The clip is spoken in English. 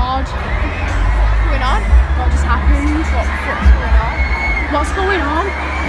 God, what's going on? What just happened? What, what's going on? What's going on?